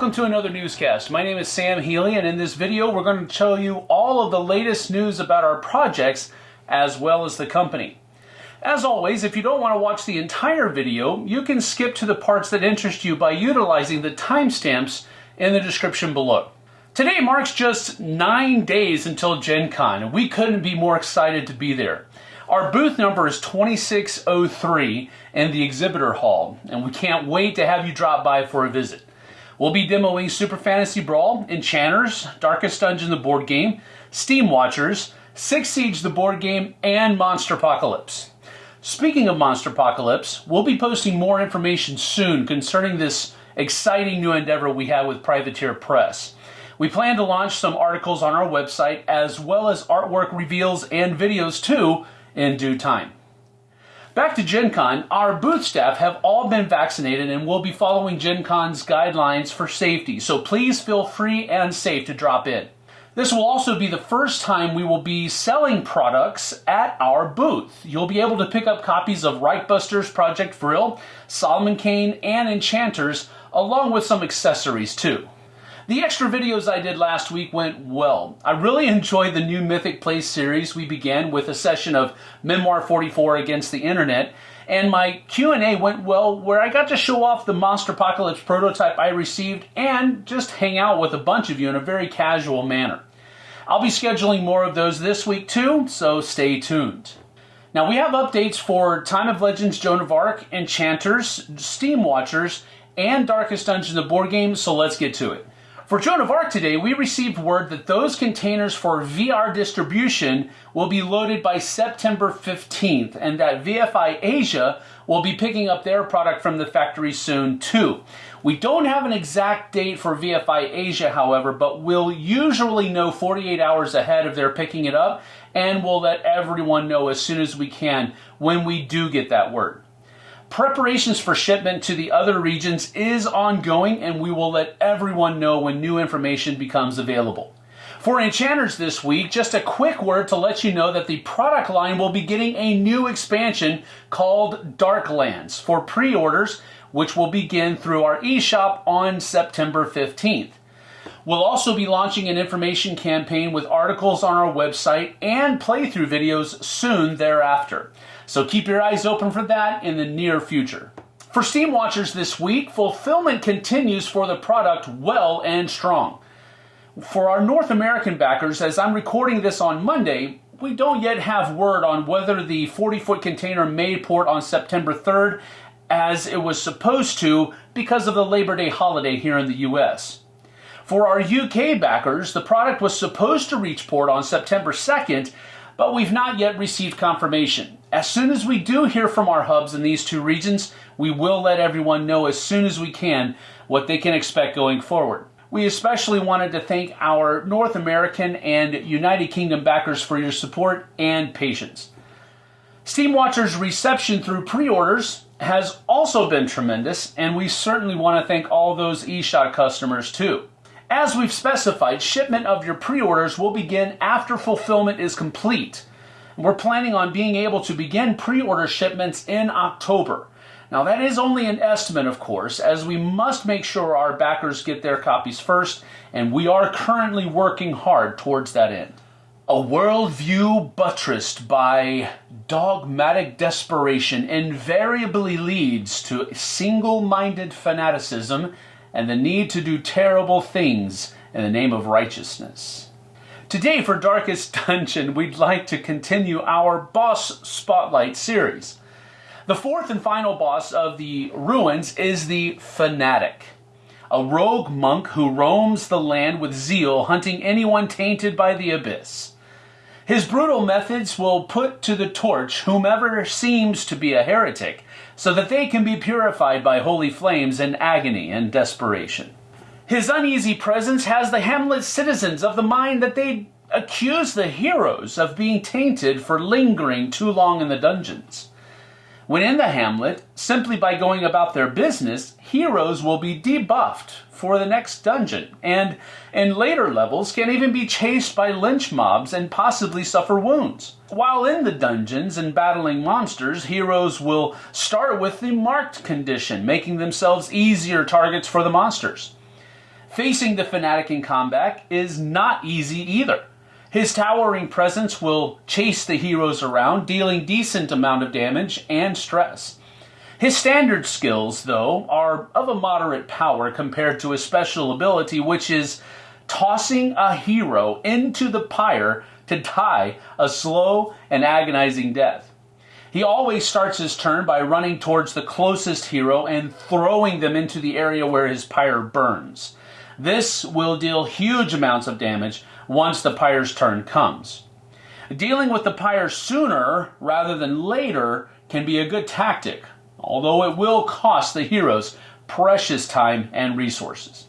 welcome to another newscast. My name is Sam Healy, and in this video, we're going to show you all of the latest news about our projects as well as the company. As always, if you don't want to watch the entire video, you can skip to the parts that interest you by utilizing the timestamps in the description below. Today marks just nine days until Gen Con, and we couldn't be more excited to be there. Our booth number is 2603 in the exhibitor hall, and we can't wait to have you drop by for a visit. We'll be demoing Super Fantasy Brawl, Enchanters, Darkest Dungeon the board game, Steam Watchers, Six Siege the board game, and Monster Apocalypse. Speaking of Monster Apocalypse, we'll be posting more information soon concerning this exciting new endeavor we have with Privateer Press. We plan to launch some articles on our website as well as artwork reveals and videos too in due time. Back to Gen Con, our booth staff have all been vaccinated and will be following Gen Con's guidelines for safety, so please feel free and safe to drop in. This will also be the first time we will be selling products at our booth. You'll be able to pick up copies of Reichbusters Project Vril, Solomon Kane, and Enchanters, along with some accessories too. The extra videos I did last week went well. I really enjoyed the new Mythic Place series we began with a session of Memoir 44 against the internet, and my Q&A went well where I got to show off the Monster Apocalypse prototype I received and just hang out with a bunch of you in a very casual manner. I'll be scheduling more of those this week too, so stay tuned. Now we have updates for Time of Legends Joan of Arc, Enchanters, Steam Watchers, and Darkest Dungeon the board game, so let's get to it. For Joan of Arc today, we received word that those containers for VR distribution will be loaded by September 15th, and that VFI Asia will be picking up their product from the factory soon too. We don't have an exact date for VFI Asia, however, but we'll usually know 48 hours ahead of their picking it up, and we'll let everyone know as soon as we can when we do get that word. Preparations for shipment to the other regions is ongoing and we will let everyone know when new information becomes available. For Enchanters this week, just a quick word to let you know that the product line will be getting a new expansion called Darklands for pre-orders, which will begin through our eShop on September 15th. We'll also be launching an information campaign with articles on our website and playthrough videos soon thereafter. So keep your eyes open for that in the near future. For Steam Watchers this week, fulfillment continues for the product well and strong. For our North American backers, as I'm recording this on Monday, we don't yet have word on whether the 40 foot container may port on September 3rd as it was supposed to because of the Labor Day holiday here in the US. For our UK backers, the product was supposed to reach port on September 2nd, but we've not yet received confirmation. As soon as we do hear from our hubs in these two regions, we will let everyone know as soon as we can what they can expect going forward. We especially wanted to thank our North American and United Kingdom backers for your support and patience. Steam Watcher's reception through pre-orders has also been tremendous, and we certainly want to thank all those eShop customers too. As we've specified, shipment of your pre-orders will begin after fulfillment is complete. We're planning on being able to begin pre-order shipments in October. Now that is only an estimate, of course, as we must make sure our backers get their copies first, and we are currently working hard towards that end. A worldview buttressed by dogmatic desperation invariably leads to single-minded fanaticism and the need to do terrible things in the name of righteousness. Today for Darkest Dungeon, we'd like to continue our Boss Spotlight series. The fourth and final boss of the Ruins is the Fanatic, a rogue monk who roams the land with zeal, hunting anyone tainted by the abyss. His brutal methods will put to the torch whomever seems to be a heretic, so that they can be purified by holy flames in agony and desperation. His uneasy presence has the Hamlet citizens of the mind that they accuse the heroes of being tainted for lingering too long in the dungeons. When in the hamlet, simply by going about their business, heroes will be debuffed for the next dungeon, and in later levels can even be chased by lynch mobs and possibly suffer wounds. While in the dungeons and battling monsters, heroes will start with the marked condition, making themselves easier targets for the monsters. Facing the Fanatic in combat is not easy either. His towering presence will chase the heroes around, dealing decent amount of damage and stress. His standard skills, though, are of a moderate power compared to his special ability, which is tossing a hero into the pyre to die a slow and agonizing death. He always starts his turn by running towards the closest hero and throwing them into the area where his pyre burns. This will deal huge amounts of damage once the pyre's turn comes. Dealing with the pyre sooner rather than later can be a good tactic, although it will cost the heroes precious time and resources.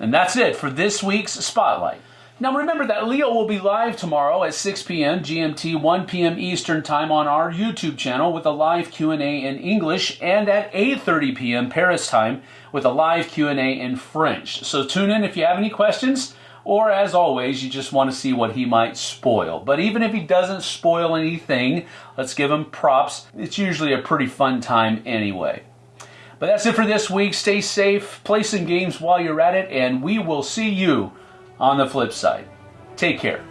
And that's it for this week's Spotlight. Now remember that Leo will be live tomorrow at 6 p.m. GMT, 1 p.m. Eastern Time on our YouTube channel with a live Q&A in English and at 8:30 p.m. Paris time with a live Q&A in French. So tune in if you have any questions or as always you just want to see what he might spoil. But even if he doesn't spoil anything, let's give him props. It's usually a pretty fun time anyway. But that's it for this week. Stay safe, play some games while you're at it, and we will see you on the flip side. Take care.